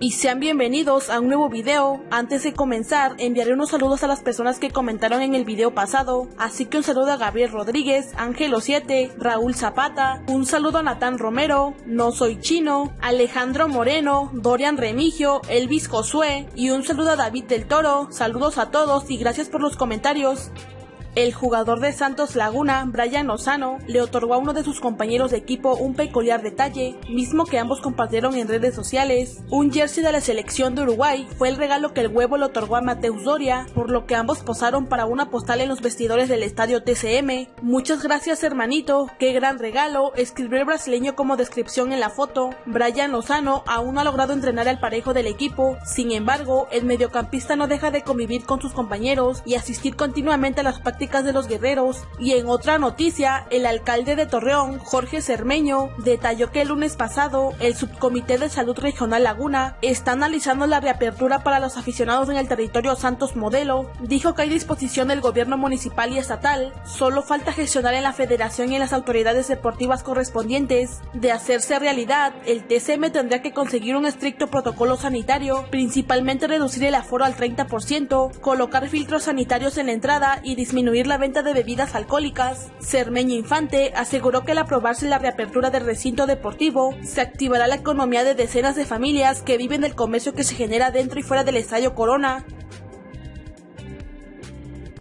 y sean bienvenidos a un nuevo video. Antes de comenzar, enviaré unos saludos a las personas que comentaron en el video pasado, así que un saludo a Gabriel Rodríguez, Ángelo7, Raúl Zapata, un saludo a Natán Romero, No Soy Chino, Alejandro Moreno, Dorian Remigio, Elvis Josué y un saludo a David del Toro. Saludos a todos y gracias por los comentarios. El jugador de Santos Laguna, Brian Lozano, le otorgó a uno de sus compañeros de equipo un peculiar detalle, mismo que ambos compartieron en redes sociales. Un jersey de la selección de Uruguay fue el regalo que el huevo le otorgó a Mateus Doria, por lo que ambos posaron para una postal en los vestidores del estadio TCM. Muchas gracias hermanito, qué gran regalo, escribió el brasileño como descripción en la foto. Brian Lozano aún no ha logrado entrenar al parejo del equipo, sin embargo, el mediocampista no deja de convivir con sus compañeros y asistir continuamente a las prácticas de los guerreros. Y en otra noticia, el alcalde de Torreón, Jorge Cermeño, detalló que el lunes pasado el subcomité de salud regional Laguna está analizando la reapertura para los aficionados en el territorio Santos Modelo. Dijo que hay disposición del gobierno municipal y estatal, solo falta gestionar en la federación y en las autoridades deportivas correspondientes. De hacerse realidad, el TCM tendría que conseguir un estricto protocolo sanitario, principalmente reducir el aforo al 30%, colocar filtros sanitarios en la entrada y disminuir la venta de bebidas alcohólicas, Cermeño Infante aseguró que al aprobarse la reapertura del recinto deportivo, se activará la economía de decenas de familias que viven del comercio que se genera dentro y fuera del Estadio Corona.